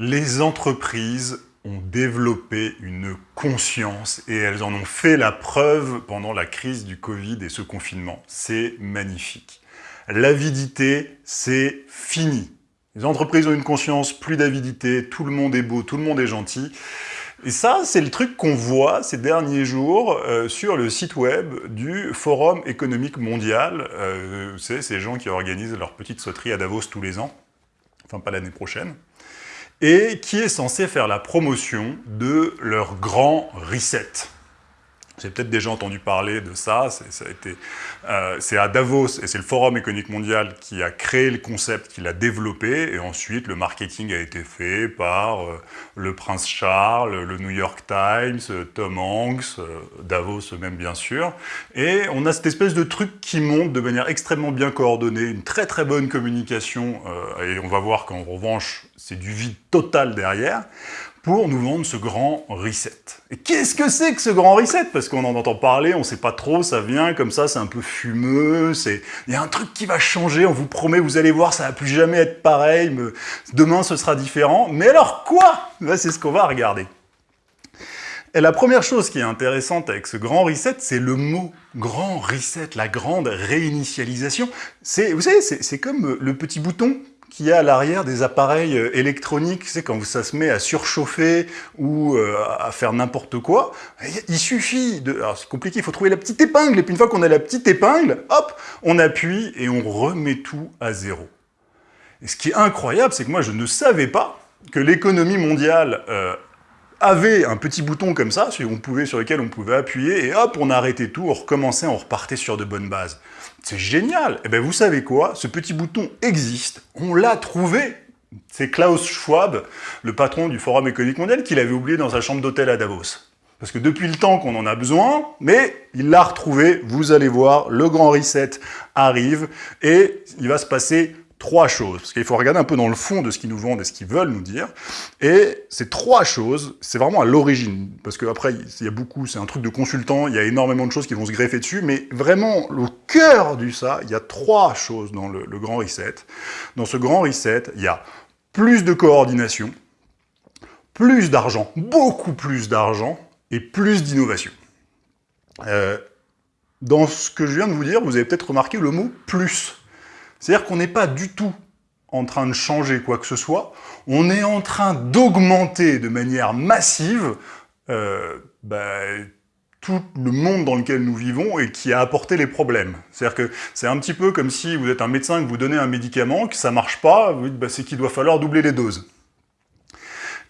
les entreprises ont développé une conscience et elles en ont fait la preuve pendant la crise du Covid et ce confinement. C'est magnifique. L'avidité, c'est fini. Les entreprises ont une conscience, plus d'avidité, tout le monde est beau, tout le monde est gentil. Et ça, c'est le truc qu'on voit ces derniers jours euh, sur le site web du Forum économique mondial. Euh, c'est ces gens qui organisent leur petite sauterie à Davos tous les ans, enfin pas l'année prochaine et qui est censé faire la promotion de leur grand reset. Avez peut-être déjà entendu parler de ça, euh, c'est à Davos, et c'est le Forum économique mondial qui a créé le concept, qui l'a développé, et ensuite le marketing a été fait par euh, le prince Charles, le New York Times, Tom Hanks, euh, Davos même bien sûr, et on a cette espèce de truc qui monte de manière extrêmement bien coordonnée, une très très bonne communication, et on va voir qu'en revanche, c'est du vide total derrière, pour nous vendre ce grand reset. Et qu'est-ce que c'est que ce grand reset? Parce qu'on en entend parler, on ne sait pas trop, ça vient comme ça, c'est un peu fumeux, il y a un truc qui va changer, on vous promet, vous allez voir, ça va plus jamais être pareil, demain ce sera différent. Mais alors quoi? C'est ce qu'on va regarder. Et la première chose qui est intéressante avec ce grand reset, c'est le mot grand reset, la grande réinitialisation. Vous savez, c'est comme le petit bouton qu'il y a à l'arrière des appareils euh, électroniques, c'est quand ça se met à surchauffer ou euh, à faire n'importe quoi, il suffit de... Alors c'est compliqué, il faut trouver la petite épingle, et puis une fois qu'on a la petite épingle, hop, on appuie et on remet tout à zéro. Et ce qui est incroyable, c'est que moi je ne savais pas que l'économie mondiale euh, avait un petit bouton comme ça, on pouvait, sur lequel on pouvait appuyer, et hop, on arrêtait tout, on recommençait, on repartait sur de bonnes bases. C'est génial. Et eh bien vous savez quoi? Ce petit bouton existe, on l'a trouvé. C'est Klaus Schwab, le patron du Forum économique mondial, qui l'avait oublié dans sa chambre d'hôtel à Davos. Parce que depuis le temps qu'on en a besoin, mais il l'a retrouvé, vous allez voir, le grand reset arrive, et il va se passer trois choses, parce qu'il faut regarder un peu dans le fond de ce qu'ils nous vendent et ce qu'ils veulent nous dire, et ces trois choses, c'est vraiment à l'origine, parce qu'après, il y a beaucoup, c'est un truc de consultant, il y a énormément de choses qui vont se greffer dessus, mais vraiment, le cœur du ça, il y a trois choses dans le, grand reset. Dans ce grand reset, il y a plus de coordination, plus d'argent, beaucoup plus d'argent, et plus d'innovation. Euh, dans ce que je viens de vous dire, vous avez peut-être remarqué le mot « plus ». C'est-à-dire qu'on n'est pas du tout en train de changer quoi que ce soit, on est en train d'augmenter de manière massive euh, bah, tout le monde dans lequel nous vivons et qui a apporté les problèmes. C'est-à-dire que c'est un petit peu comme si vous êtes un médecin, que vous donnez un médicament, que ça marche pas, vous dites bah, c'est qu'il doit falloir doubler les doses.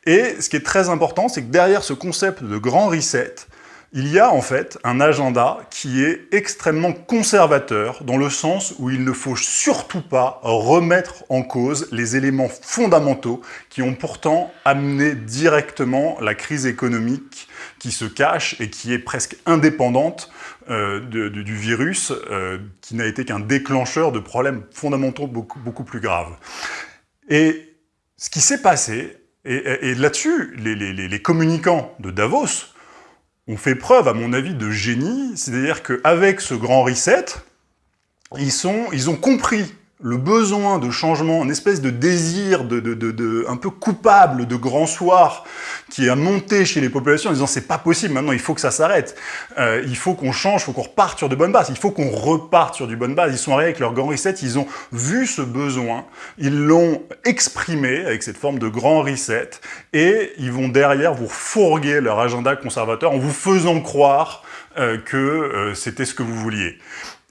Et ce qui est très important, c'est que derrière ce concept de grand reset, il y a en fait un agenda qui est extrêmement conservateur dans le sens où il ne faut surtout pas remettre en cause les éléments fondamentaux qui ont pourtant amené directement la crise économique qui se cache et qui est presque indépendante euh, du virus, euh, qui n'a été qu'un déclencheur de problèmes fondamentaux beaucoup, plus graves. Et ce qui s'est passé, et, là-dessus, les communicants de Davos on fait preuve, à mon avis, de génie, c'est-à-dire qu'avec ce grand reset, ils, ils ont compris le besoin de changement, une espèce de désir de, de, un peu coupable de grand soir qui a monté chez les populations en disant c'est pas possible, maintenant il faut que ça s'arrête, euh, il faut qu'on change, il faut qu'on reparte sur de bonnes bases, il faut qu'on reparte sur du bonne base. Ils sont arrivés avec leur grand reset, ils ont vu ce besoin, ils l'ont exprimé avec cette forme de grand reset et ils vont derrière vous fourguer leur agenda conservateur en vous faisant croire euh, que euh, c'était ce que vous vouliez.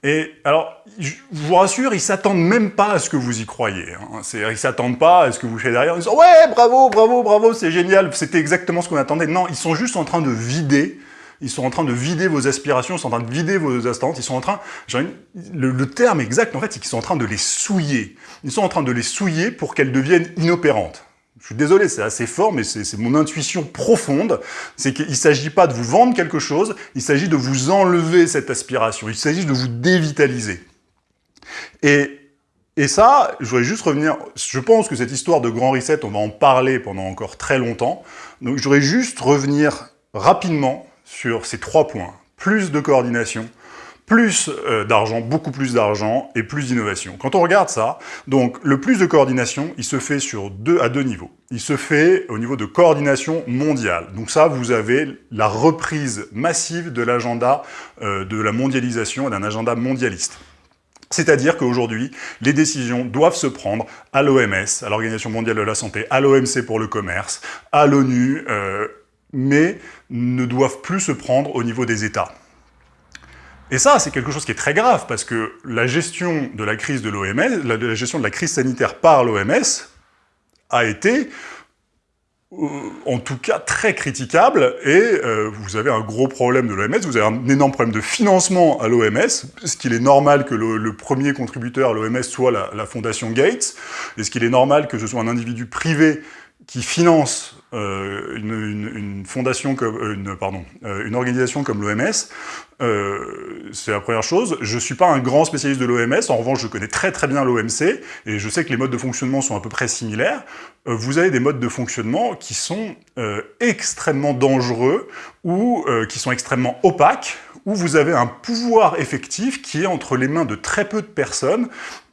Et alors, je vous rassure, ils s'attendent même pas à ce que vous y croyez. Hein. Ils s'attendent pas à ce que vous faites derrière. Ils disent « Ouais, bravo, bravo, bravo, c'est génial, c'était exactement ce qu'on attendait. » Non, ils sont juste en train de vider ils sont en train de vider vos aspirations, ils sont en train de vider vos attentes, ils sont en train, le, le terme exact en fait, c'est qu'ils sont en train de les souiller. Ils sont en train de les souiller pour qu'elles deviennent inopérantes. Je suis désolé, c'est assez fort, mais c'est mon intuition profonde. C'est qu'il ne s'agit pas de vous vendre quelque chose, il s'agit de vous enlever cette aspiration, il s'agit de vous dévitaliser. Et, et ça, je voudrais juste revenir, je pense que cette histoire de grand reset, on va en parler pendant encore très longtemps, donc je voudrais juste revenir rapidement sur ces trois points. Plus de coordination, plus euh, d'argent, beaucoup plus d'argent et plus d'innovation. Quand on regarde ça, donc le plus de coordination, il se fait sur deux, à deux niveaux. Il se fait au niveau de coordination mondiale. Donc ça, vous avez la reprise massive de l'agenda euh, de la mondialisation, d'un agenda mondialiste. C'est-à-dire qu'aujourd'hui, les décisions doivent se prendre à l'OMS, à l'Organisation mondiale de la santé, à l'OMC pour le commerce, à l'ONU, euh, mais ne doivent plus se prendre au niveau des États. Et ça, c'est quelque chose qui est très grave, parce que la gestion de la crise de l'OMS, la, gestion de la crise sanitaire par l'OMS, a été, euh, en tout cas, très critiquable, et euh, vous avez un gros problème de l'OMS, vous avez un énorme problème de financement à l'OMS, ce qu'il est normal que le, premier contributeur à l'OMS soit la, fondation Gates, et ce qu'il est normal que ce soit un individu privé qui finance euh, une, organisation comme l'OMS, c'est la première chose. Je suis pas un grand spécialiste de l'OMS. En revanche, je connais très très bien l'OMC et je sais que les modes de fonctionnement sont à peu près similaires. Euh, vous avez des modes de fonctionnement qui sont extrêmement dangereux ou qui sont extrêmement opaques où vous avez un pouvoir effectif qui est entre les mains de très peu de personnes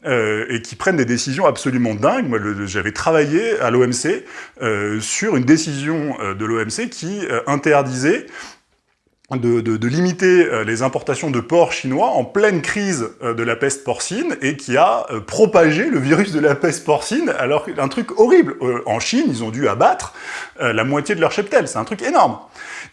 euh, et qui prennent des décisions absolument dingues. Moi, j'avais travaillé à l'OMC euh, sur une décision euh, de l'OMC qui euh, interdisait de, limiter euh, les importations de porc chinois en pleine crise de la peste porcine et qui a propagé le virus de la peste porcine, alors un truc horrible. En Chine, ils ont dû abattre la moitié de leur cheptel, c'est un truc énorme.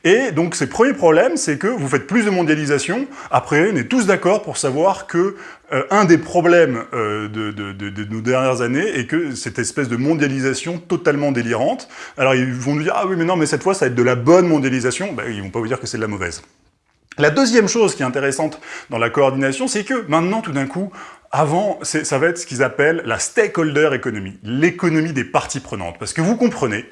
Et donc, ces premiers problèmes, c'est que vous faites plus de mondialisation. Après, on est tous d'accord pour savoir que euh, un des problèmes euh, de, nos dernières années est que cette espèce de mondialisation totalement délirante. Alors, ils vont nous dire « Ah oui, mais non, mais cette fois, ça va être de la bonne mondialisation. Ben, » Ils vont pas vous dire que c'est de la mauvaise. La deuxième chose qui est intéressante dans la coordination, c'est que maintenant, tout d'un coup, avant, ça va être ce qu'ils appellent la stakeholder economy, l'économie des parties prenantes. Parce que vous comprenez,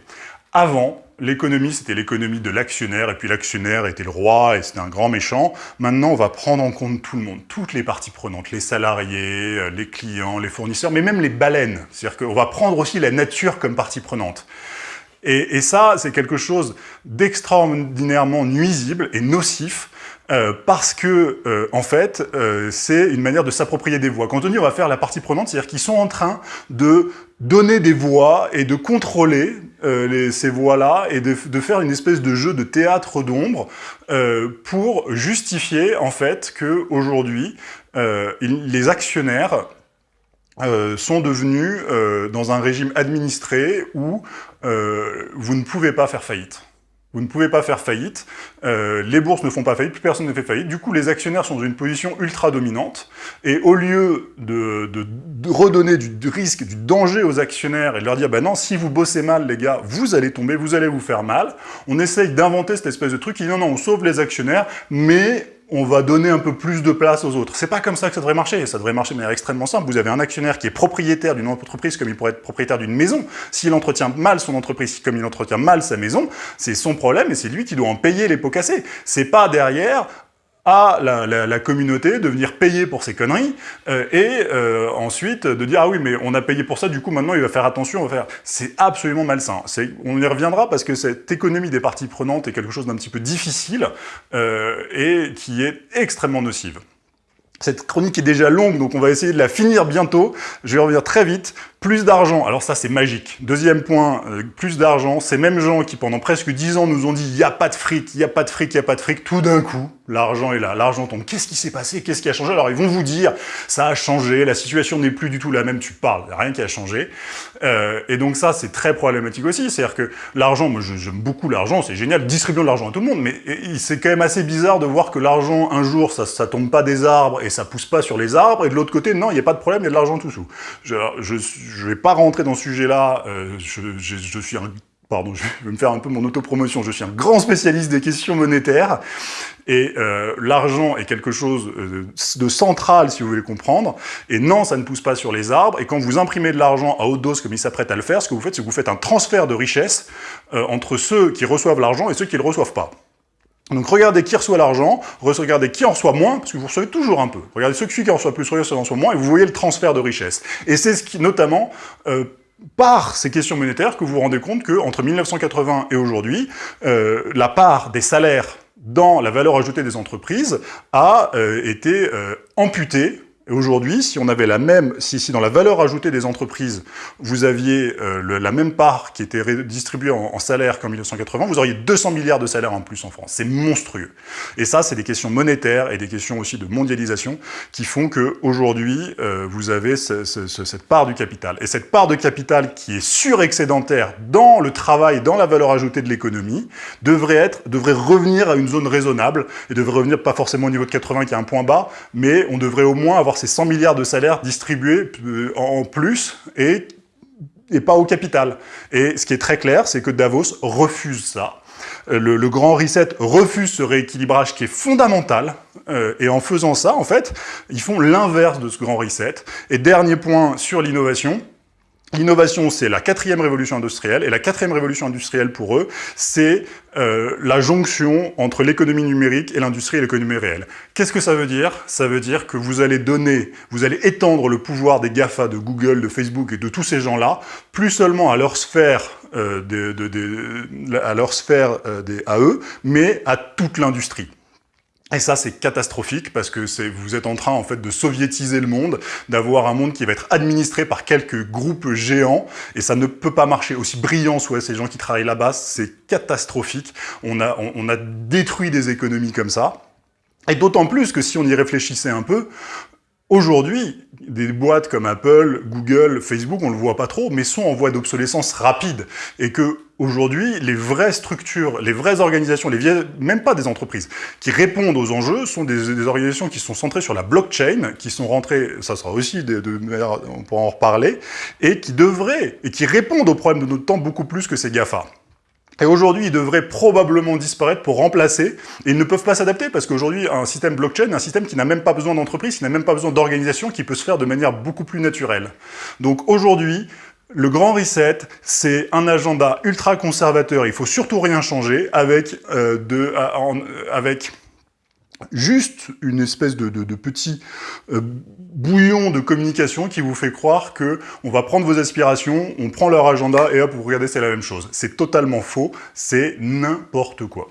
avant, l'économie, c'était l'économie de l'actionnaire, et puis l'actionnaire était le roi, et c'était un grand méchant. Maintenant, on va prendre en compte tout le monde, toutes les parties prenantes, les salariés, euh, les clients, les fournisseurs, mais même les baleines. C'est-à-dire qu'on va prendre aussi la nature comme partie prenante. Et, ça, c'est quelque chose d'extraordinairement nuisible et nocif euh, parce que, euh, en fait, c'est une manière de s'approprier des voix. Quand on dit on va faire la partie prenante, c'est-à-dire qu'ils sont en train de donner des voix et de contrôler les, ces voix-là et de, faire une espèce de jeu de théâtre d'ombre pour justifier, en fait, que aujourd'hui les actionnaires euh, sont devenus euh, dans un régime administré où euh, vous ne pouvez pas faire faillite. Vous ne pouvez pas faire faillite, euh, les bourses ne font pas faillite, plus personne ne fait faillite, du coup les actionnaires sont dans une position ultra dominante, et au lieu de, redonner du, du, risque, du danger aux actionnaires et de leur dire bah non, si vous bossez mal les gars, vous allez tomber, vous allez vous faire mal, on essaye d'inventer cette espèce de truc qui dit non, non, on sauve les actionnaires, mais on va donner un peu plus de place aux autres. C'est pas comme ça que ça devrait marcher. Ça devrait marcher de manière extrêmement simple. Vous avez un actionnaire qui est propriétaire d'une entreprise comme il pourrait être propriétaire d'une maison. S'il entretient mal son entreprise comme il entretient mal sa maison, c'est son problème et c'est lui qui doit en payer les pots cassés. C'est pas derrière à la, la, la, communauté de venir payer pour ces conneries euh, et euh, ensuite de dire ah oui mais on a payé pour ça du coup maintenant il va faire attention on va faire. C'est absolument malsain. On y reviendra parce que cette économie des parties prenantes est quelque chose d'un petit peu difficile euh, et qui est extrêmement nocive cette chronique est déjà longue, donc on va essayer de la finir bientôt. Je vais revenir très vite. Plus d'argent, alors ça c'est magique. Deuxième point, euh, plus d'argent. Ces mêmes gens qui pendant presque dix ans nous ont dit « il n'y a pas de fric, il n'y a pas de fric, il n'y a pas de fric », tout d'un coup, l'argent est là, l'argent tombe. Qu'est-ce qui s'est passé? Qu'est-ce qui a changé? Alors ils vont vous dire « ça a changé, la situation n'est plus du tout la même, tu parles, rien qui a changé. Euh, Et donc ça c'est très problématique aussi, c'est-à-dire que l'argent, moi j'aime beaucoup l'argent, c'est génial, distribuons de l'argent à tout le monde, mais c'est quand même assez bizarre de voir que l'argent, un jour, ça, ça tombe pas des arbres et ça pousse pas sur les arbres, et de l'autre côté, non, il n'y a pas de problème, il y a de l'argent tout sous. Je, je vais pas rentrer dans ce sujet-là, euh, je, suis un... Pardon, je vais me faire un peu mon autopromotion, je suis un grand spécialiste des questions monétaires, et euh, l'argent est quelque chose euh, de central, si vous voulez comprendre, et non, ça ne pousse pas sur les arbres, et quand vous imprimez de l'argent à haute dose comme il s'apprête à le faire, ce que vous faites, c'est que vous faites un transfert de richesse entre ceux qui reçoivent l'argent et ceux qui ne le reçoivent pas. Donc regardez qui reçoit l'argent, regardez qui en reçoit moins, parce que vous recevez toujours un peu. Regardez ceux qui en reçoit plus, regardez ceux qui en reçoit moins, et vous voyez le transfert de richesse. Et c'est ce notamment, euh, par ces questions monétaires, que vous vous rendez compte que entre 1980 et aujourd'hui, euh, la part des salaires dans la valeur ajoutée des entreprises a euh, été amputée aujourd'hui, si on avait la même, si, dans la valeur ajoutée des entreprises, vous aviez euh, la même part qui était distribuée en, en salaire qu'en 1980, vous auriez 200 milliards de salaires en plus en France. C'est monstrueux. Et ça, c'est des questions monétaires et des questions aussi de mondialisation qui font qu'aujourd'hui, euh, vous avez ce, ce, cette part du capital. Et cette part de capital qui est surexcédentaire dans le travail, dans la valeur ajoutée de l'économie, devrait, être, devrait revenir à une zone raisonnable et devrait revenir pas forcément au niveau de 80 qui est un point bas, mais on devrait au moins avoir ces 100 milliards de salaires distribués euh, en plus et, et pas au capital. Et ce qui est très clair, c'est que Davos refuse ça. Euh, le, grand reset refuse ce rééquilibrage qui est fondamental, euh, et en faisant ça, en fait, ils font l'inverse de ce grand reset. Et dernier point sur l'innovation, L'innovation, c'est la quatrième révolution industrielle, et la quatrième révolution industrielle pour eux, c'est euh, la jonction entre l'économie numérique et l'industrie et l'économie réelle. Qu'est-ce que ça veut dire? Ça veut dire que vous allez donner, vous allez étendre le pouvoir des GAFA, de Google, de Facebook et de tous ces gens-là, plus seulement à leur sphère, euh, à leur sphère euh, à eux, mais à toute l'industrie. Et ça, c'est catastrophique parce que vous êtes en train en fait de soviétiser le monde, d'avoir un monde qui va être administré par quelques groupes géants, et ça ne peut pas marcher. Aussi brillant soient ces gens qui travaillent là-bas, c'est catastrophique. On a, on a détruit des économies comme ça. Et d'autant plus que si on y réfléchissait un peu, Aujourd'hui, des boîtes comme Apple, Google, Facebook, on le voit pas trop, mais sont en voie d'obsolescence rapide. Et que aujourd'hui, les vraies structures, les vraies organisations, les vieilles, même pas des entreprises, qui répondent aux enjeux sont des, organisations qui sont centrées sur la blockchain, qui sont rentrées, ça sera aussi, de, de, on pourra en reparler, et qui devraient, et qui répondent aux problèmes de notre temps beaucoup plus que ces GAFA. Et aujourd'hui, ils devraient probablement disparaître pour remplacer, ils ne peuvent pas s'adapter, parce qu'aujourd'hui, un système blockchain, un système qui n'a même pas besoin d'entreprise, qui n'a même pas besoin d'organisation, qui peut se faire de manière beaucoup plus naturelle. Donc aujourd'hui, le grand reset, c'est un agenda ultra conservateur, il faut surtout rien changer, avec, euh, de, avec juste une espèce de, petit euh, bouillon de communication qui vous fait croire que on va prendre vos aspirations, on prend leur agenda et hop, vous regardez, c'est la même chose. C'est totalement faux, c'est n'importe quoi.